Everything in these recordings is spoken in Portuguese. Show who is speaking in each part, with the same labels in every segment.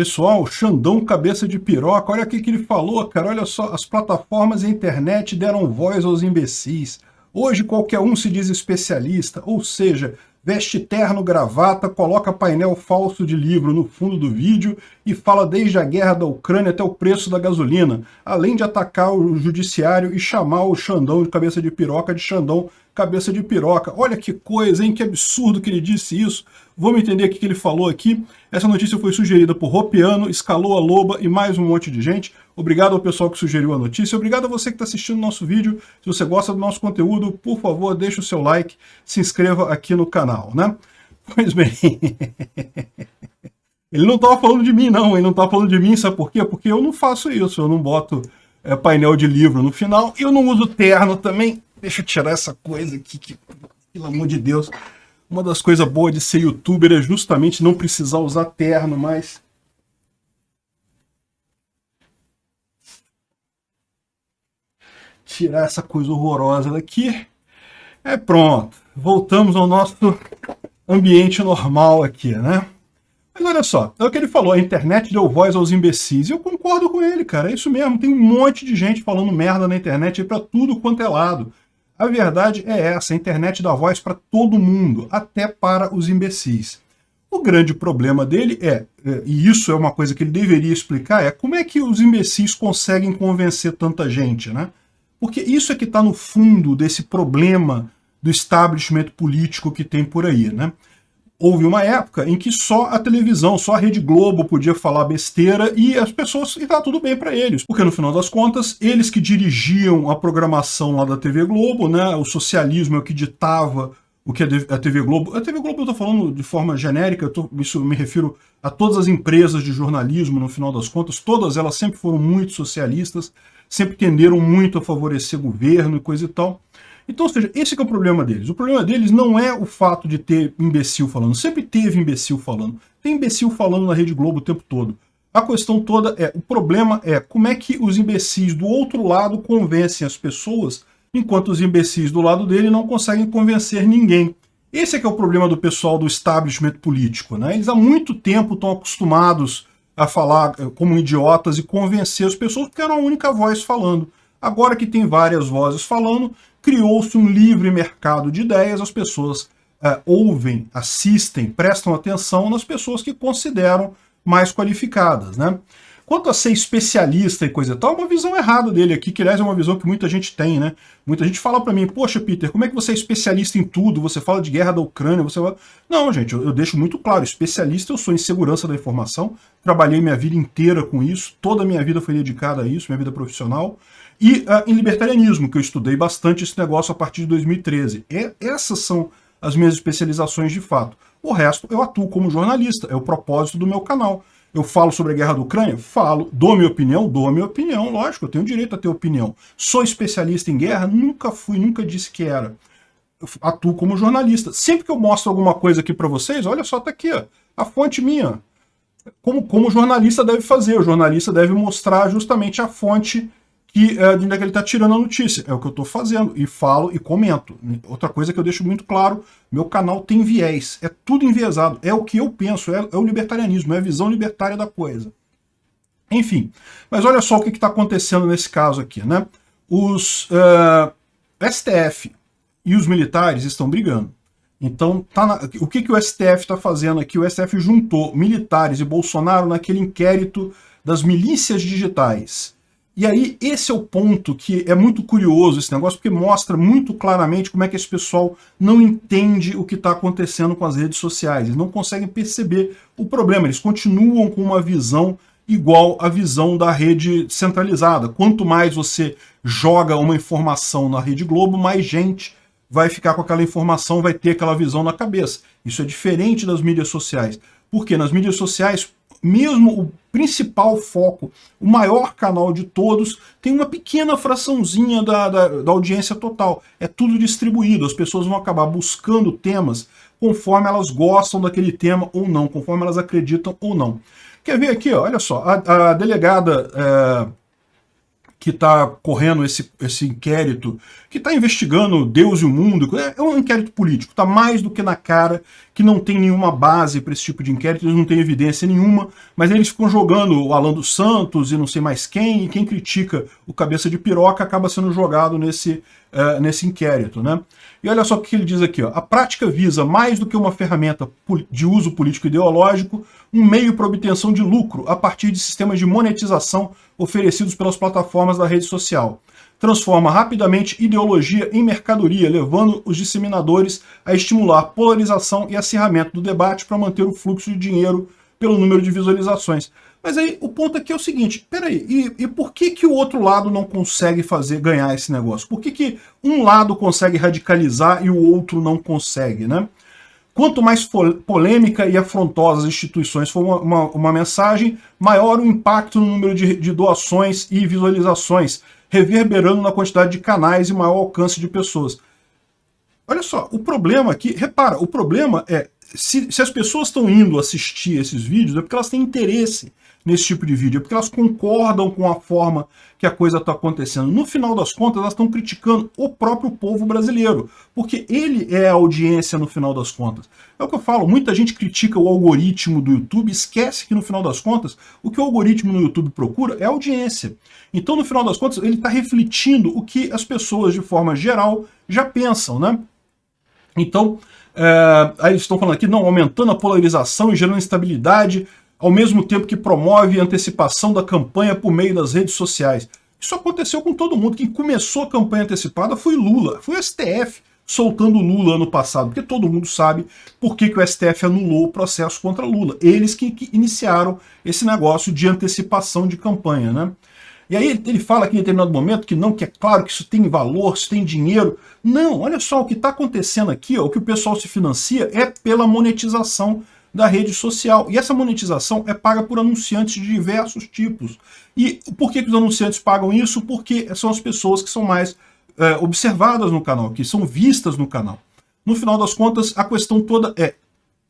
Speaker 1: Pessoal, Xandão cabeça de piroca, olha o que ele falou, cara, olha só, as plataformas e a internet deram voz aos imbecis. Hoje qualquer um se diz especialista, ou seja, veste terno, gravata, coloca painel falso de livro no fundo do vídeo e fala desde a guerra da Ucrânia até o preço da gasolina, além de atacar o judiciário e chamar o Xandão de cabeça de piroca de Xandão cabeça de piroca. Olha que coisa, hein? Que absurdo que ele disse isso. Vamos entender o que ele falou aqui. Essa notícia foi sugerida por Ropiano, Escalou a Loba e mais um monte de gente. Obrigado ao pessoal que sugeriu a notícia. Obrigado a você que está assistindo o nosso vídeo. Se você gosta do nosso conteúdo, por favor, deixe o seu like, se inscreva aqui no canal, né? Pois bem... Ele não estava falando de mim, não. Ele não estava falando de mim, sabe por quê? Porque eu não faço isso. Eu não boto é, painel de livro no final. Eu não uso terno também. Deixa eu tirar essa coisa aqui, que, pelo amor de Deus. Uma das coisas boas de ser youtuber é justamente não precisar usar terno, mas... Tirar essa coisa horrorosa daqui. É pronto. Voltamos ao nosso ambiente normal aqui, né? Mas olha só, é o que ele falou, a internet deu voz aos imbecis. E eu concordo com ele, cara, é isso mesmo. Tem um monte de gente falando merda na internet para tudo quanto é lado. A verdade é essa, a internet dá voz para todo mundo, até para os imbecis. O grande problema dele é, é, e isso é uma coisa que ele deveria explicar, é como é que os imbecis conseguem convencer tanta gente, né? Porque isso é que está no fundo desse problema do establishment político que tem por aí, né? houve uma época em que só a televisão, só a Rede Globo podia falar besteira e as pessoas, e tá tudo bem para eles. Porque no final das contas, eles que dirigiam a programação lá da TV Globo, né, o socialismo é o que ditava o que a TV Globo... A TV Globo eu tô falando de forma genérica, eu tô, isso eu me refiro a todas as empresas de jornalismo, no final das contas, todas elas sempre foram muito socialistas, sempre tenderam muito a favorecer governo e coisa e tal. Então, ou seja, esse é o problema deles. O problema deles não é o fato de ter imbecil falando. Sempre teve imbecil falando. Tem imbecil falando na Rede Globo o tempo todo. A questão toda é, o problema é como é que os imbecis do outro lado convencem as pessoas, enquanto os imbecis do lado dele não conseguem convencer ninguém. Esse é que é o problema do pessoal do establishment político. Né? Eles há muito tempo estão acostumados a falar eh, como idiotas e convencer as pessoas porque era a única voz falando. Agora que tem várias vozes falando, criou-se um livre mercado de ideias, as pessoas uh, ouvem, assistem, prestam atenção nas pessoas que consideram mais qualificadas. Né? Quanto a ser especialista e coisa e tal, é uma visão errada dele aqui, que aliás é uma visão que muita gente tem, né? Muita gente fala para mim, poxa Peter, como é que você é especialista em tudo? Você fala de guerra da Ucrânia, você fala... Não, gente, eu, eu deixo muito claro, especialista eu sou em segurança da informação, trabalhei minha vida inteira com isso, toda a minha vida foi dedicada a isso, minha vida profissional, e uh, em libertarianismo, que eu estudei bastante esse negócio a partir de 2013. E essas são as minhas especializações de fato. O resto eu atuo como jornalista, é o propósito do meu canal. Eu falo sobre a guerra da Ucrânia? Falo. Dou minha opinião? Dou minha opinião, lógico, eu tenho direito a ter opinião. Sou especialista em guerra? Nunca fui, nunca disse que era. Eu atuo como jornalista. Sempre que eu mostro alguma coisa aqui para vocês, olha só, tá aqui, ó, a fonte minha. Como, como o jornalista deve fazer, o jornalista deve mostrar justamente a fonte que, é, de onde é que ele está tirando a notícia. É o que eu estou fazendo, e falo e comento. Outra coisa que eu deixo muito claro, meu canal tem viés, é tudo enviesado, é o que eu penso, é, é o libertarianismo, é a visão libertária da coisa. Enfim, mas olha só o que está acontecendo nesse caso aqui, né? Os uh, é, STF e os militares estão brigando. Então, tá na, o que, que o STF está fazendo aqui? O STF juntou militares e Bolsonaro naquele inquérito das milícias digitais. E aí, esse é o ponto que é muito curioso esse negócio, porque mostra muito claramente como é que esse pessoal não entende o que está acontecendo com as redes sociais. Eles não conseguem perceber o problema, eles continuam com uma visão igual à visão da rede centralizada. Quanto mais você joga uma informação na Rede Globo, mais gente vai ficar com aquela informação, vai ter aquela visão na cabeça. Isso é diferente das mídias sociais. Porque nas mídias sociais, mesmo o principal foco, o maior canal de todos, tem uma pequena fraçãozinha da, da, da, audiência total. É tudo distribuído, as pessoas vão acabar buscando temas conforme elas gostam daquele tema ou não, conforme elas acreditam ou não. Quer ver aqui, olha só, a, a delegada é, que está correndo esse, esse inquérito, que está investigando Deus e o mundo, é, é um inquérito político, está mais do que na cara que não tem nenhuma base para esse tipo de inquérito, eles não têm evidência nenhuma, mas eles ficam jogando o Alan dos Santos e não sei mais quem, e quem critica o cabeça de piroca acaba sendo jogado nesse, uh, nesse inquérito. Né? E olha só o que ele diz aqui, ó. a prática visa, mais do que uma ferramenta de uso político-ideológico, um meio para obtenção de lucro a partir de sistemas de monetização oferecidos pelas plataformas da rede social transforma rapidamente ideologia em mercadoria, levando os disseminadores a estimular polarização e acirramento do debate para manter o fluxo de dinheiro pelo número de visualizações. Mas aí o ponto aqui é o seguinte, peraí, e, e por que que o outro lado não consegue fazer ganhar esse negócio? Por que que um lado consegue radicalizar e o outro não consegue, né? Quanto mais polêmica e afrontosa as instituições for uma, uma, uma mensagem, maior o impacto no número de, de doações e visualizações, reverberando na quantidade de canais e maior alcance de pessoas. Olha só, o problema aqui, repara, o problema é, se, se as pessoas estão indo assistir esses vídeos, é porque elas têm interesse nesse tipo de vídeo, é porque elas concordam com a forma que a coisa está acontecendo. No final das contas, elas estão criticando o próprio povo brasileiro, porque ele é a audiência no final das contas. É o que eu falo, muita gente critica o algoritmo do YouTube, esquece que no final das contas, o que o algoritmo no YouTube procura é audiência. Então, no final das contas, ele está refletindo o que as pessoas, de forma geral, já pensam, né? Então, é, aí eles estão falando aqui, não, aumentando a polarização e gerando instabilidade, ao mesmo tempo que promove a antecipação da campanha por meio das redes sociais. Isso aconteceu com todo mundo. Quem começou a campanha antecipada foi Lula, foi o STF soltando Lula ano passado, porque todo mundo sabe por que, que o STF anulou o processo contra Lula. Eles que, iniciaram esse negócio de antecipação de campanha, né? E aí ele, fala aqui em determinado momento que não, que é claro que isso tem valor, isso tem dinheiro. Não, olha só, o que está acontecendo aqui, ó, o que o pessoal se financia é pela monetização da rede social. E essa monetização é paga por anunciantes de diversos tipos. E por que, que os anunciantes pagam isso? Porque são as pessoas que são mais é, observadas no canal, que são vistas no canal. No final das contas, a questão toda é,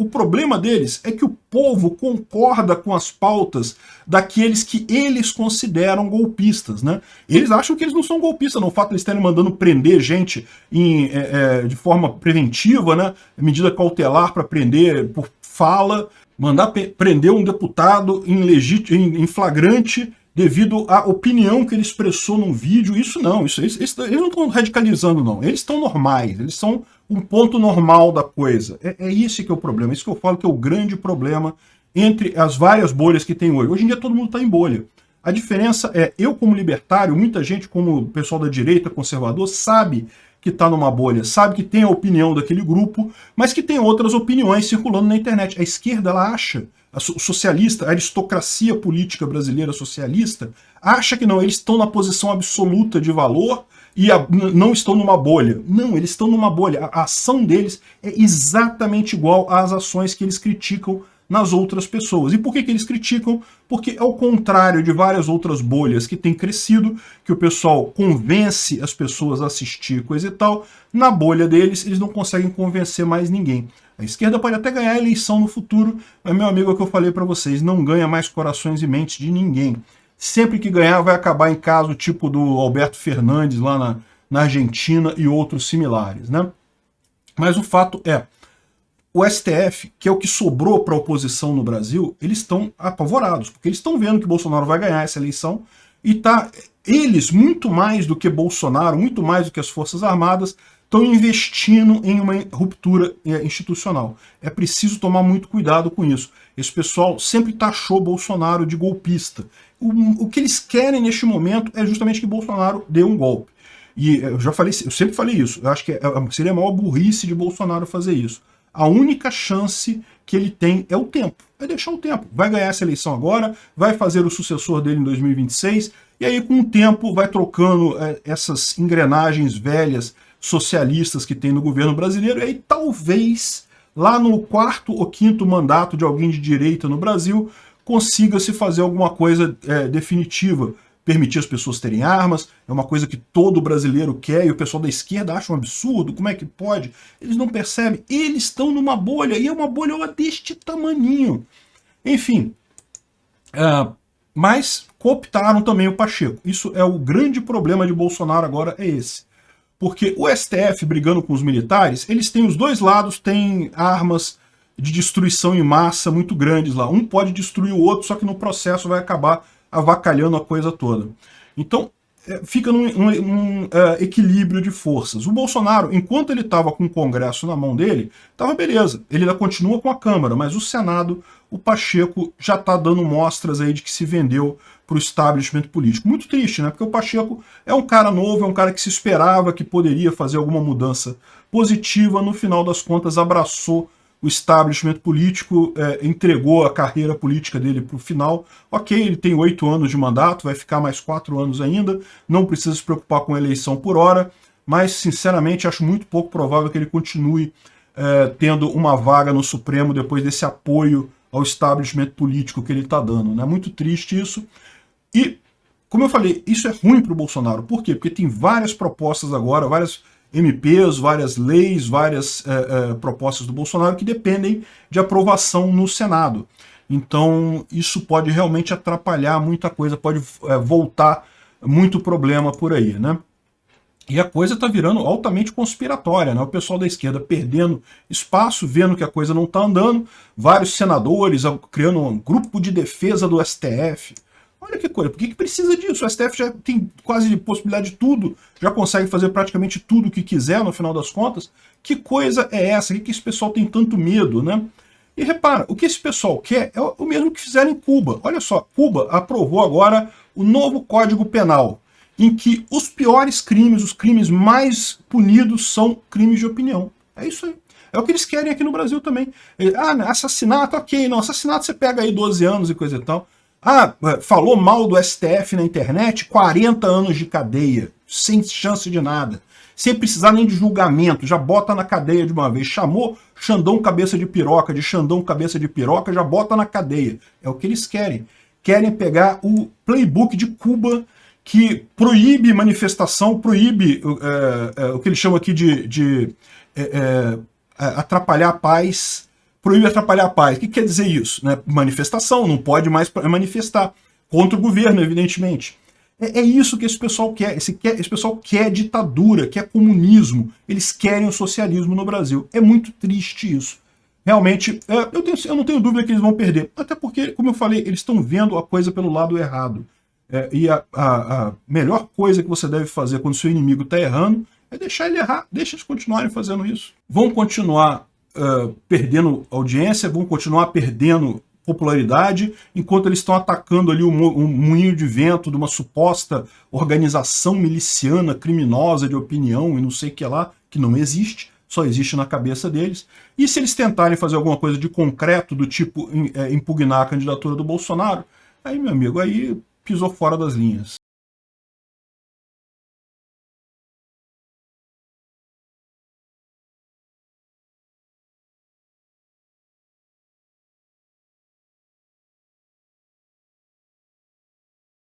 Speaker 1: o problema deles é que o povo concorda com as pautas daqueles que eles consideram golpistas, né? Eles acham que eles não são golpistas, não. O fato de eles estarem mandando prender gente em, é, é, de forma preventiva, né? Medida cautelar para prender por fala, mandar prender um deputado em, em, em flagrante devido à opinião que ele expressou num vídeo, isso não, isso, eles, eles não estão radicalizando não, eles estão normais, eles são um ponto normal da coisa. É, é esse que é o problema, é isso que eu falo que é o grande problema entre as várias bolhas que tem hoje. Hoje em dia todo mundo está em bolha. A diferença é, eu como libertário, muita gente como pessoal da direita, conservador, sabe que está numa bolha, sabe que tem a opinião daquele grupo, mas que tem outras opiniões circulando na internet. A esquerda, ela acha, a socialista, a aristocracia política brasileira socialista, acha que não, eles estão na posição absoluta de valor e a, não estão numa bolha. Não, eles estão numa bolha. A, a ação deles é exatamente igual às ações que eles criticam nas outras pessoas. E por que, que eles criticam? Porque ao contrário de várias outras bolhas que têm crescido, que o pessoal convence as pessoas a assistir, coisa e tal, na bolha deles eles não conseguem convencer mais ninguém. A esquerda pode até ganhar a eleição no futuro, mas meu amigo, é o que eu falei para vocês, não ganha mais corações e mentes de ninguém. Sempre que ganhar vai acabar em caso tipo do Alberto Fernandes lá na, na Argentina e outros similares, né? Mas o fato é, o STF, que é o que sobrou para a oposição no Brasil, eles estão apavorados, porque eles estão vendo que Bolsonaro vai ganhar essa eleição e tá eles, muito mais do que Bolsonaro, muito mais do que as Forças Armadas, estão investindo em uma ruptura é, institucional. É preciso tomar muito cuidado com isso. Esse pessoal sempre taxou Bolsonaro de golpista. O, o que eles querem neste momento é justamente que Bolsonaro dê um golpe. E eu já falei, eu sempre falei isso, eu acho que é, seria a maior burrice de Bolsonaro fazer isso a única chance que ele tem é o tempo. É deixar o tempo. Vai ganhar essa eleição agora, vai fazer o sucessor dele em 2026, e aí com o tempo vai trocando é, essas engrenagens velhas socialistas que tem no governo brasileiro, e aí talvez lá no quarto ou quinto mandato de alguém de direita no Brasil consiga se fazer alguma coisa é, definitiva permitir as pessoas terem armas, é uma coisa que todo brasileiro quer e o pessoal da esquerda acha um absurdo, como é que pode? Eles não percebem, eles estão numa bolha, e é uma bolha deste tamaninho. Enfim, uh, mas cooptaram também o Pacheco. Isso é o grande problema de Bolsonaro agora, é esse. Porque o STF brigando com os militares, eles têm os dois lados, têm armas de destruição em massa muito grandes lá. Um pode destruir o outro, só que no processo vai acabar avacalhando a coisa toda. Então, é, fica num, num, num uh, equilíbrio de forças. O Bolsonaro, enquanto ele estava com o Congresso na mão dele, estava beleza. Ele ainda continua com a Câmara, mas o Senado, o Pacheco já está dando mostras aí de que se vendeu para o establishment político. Muito triste, né? Porque o Pacheco é um cara novo, é um cara que se esperava que poderia fazer alguma mudança positiva, no final das contas abraçou o establishment político é, entregou a carreira política dele para o final. Ok, ele tem oito anos de mandato, vai ficar mais quatro anos ainda, não precisa se preocupar com eleição por hora, mas sinceramente acho muito pouco provável que ele continue é, tendo uma vaga no Supremo depois desse apoio ao establishment político que ele está dando. É né? muito triste isso. E, como eu falei, isso é ruim para o Bolsonaro. Por quê? Porque tem várias propostas agora, várias MPs, várias leis, várias é, é, propostas do Bolsonaro que dependem de aprovação no Senado. Então isso pode realmente atrapalhar muita coisa, pode é, voltar muito problema por aí, né? E a coisa está virando altamente conspiratória, né? O pessoal da esquerda perdendo espaço, vendo que a coisa não está andando, vários senadores criando um grupo de defesa do STF, Olha que coisa, por que, que precisa disso? O STF já tem quase possibilidade de tudo, já consegue fazer praticamente tudo o que quiser no final das contas. Que coisa é essa? Por que, que esse pessoal tem tanto medo, né? E repara, o que esse pessoal quer é o mesmo que fizeram em Cuba. Olha só, Cuba aprovou agora o novo Código Penal, em que os piores crimes, os crimes mais punidos são crimes de opinião. É isso aí. É o que eles querem aqui no Brasil também. Ah, assassinato, ok, não, assassinato você pega aí 12 anos e coisa e tal. Ah, falou mal do STF na internet, 40 anos de cadeia, sem chance de nada. Sem precisar nem de julgamento, já bota na cadeia de uma vez. Chamou Xandão cabeça de piroca, de Xandão cabeça de piroca, já bota na cadeia. É o que eles querem. Querem pegar o playbook de Cuba, que proíbe manifestação, proíbe é, é, o que eles chamam aqui de, de é, é atrapalhar a paz, proíbe atrapalhar a paz. O que quer dizer isso? Né? Manifestação, não pode mais manifestar. Contra o governo, evidentemente. É, é isso que esse pessoal quer. Esse, quer. esse pessoal quer ditadura, quer comunismo. Eles querem o socialismo no Brasil. É muito triste isso. Realmente, é, eu, tenho, eu, não tenho dúvida que eles vão perder. Até porque, como eu falei, eles estão vendo a coisa pelo lado errado. É, e a, a, a, melhor coisa que você deve fazer quando seu inimigo está errando é deixar ele errar. Deixa eles continuarem fazendo isso. Vão continuar uh, perdendo audiência, vão continuar perdendo popularidade, enquanto eles estão atacando ali um, um moinho de vento de uma suposta organização miliciana, criminosa de opinião e não sei o que lá, que não existe, só existe na cabeça deles. E se eles tentarem fazer alguma coisa de concreto, do tipo é, impugnar a candidatura do Bolsonaro, aí, meu amigo, aí pisou fora das linhas.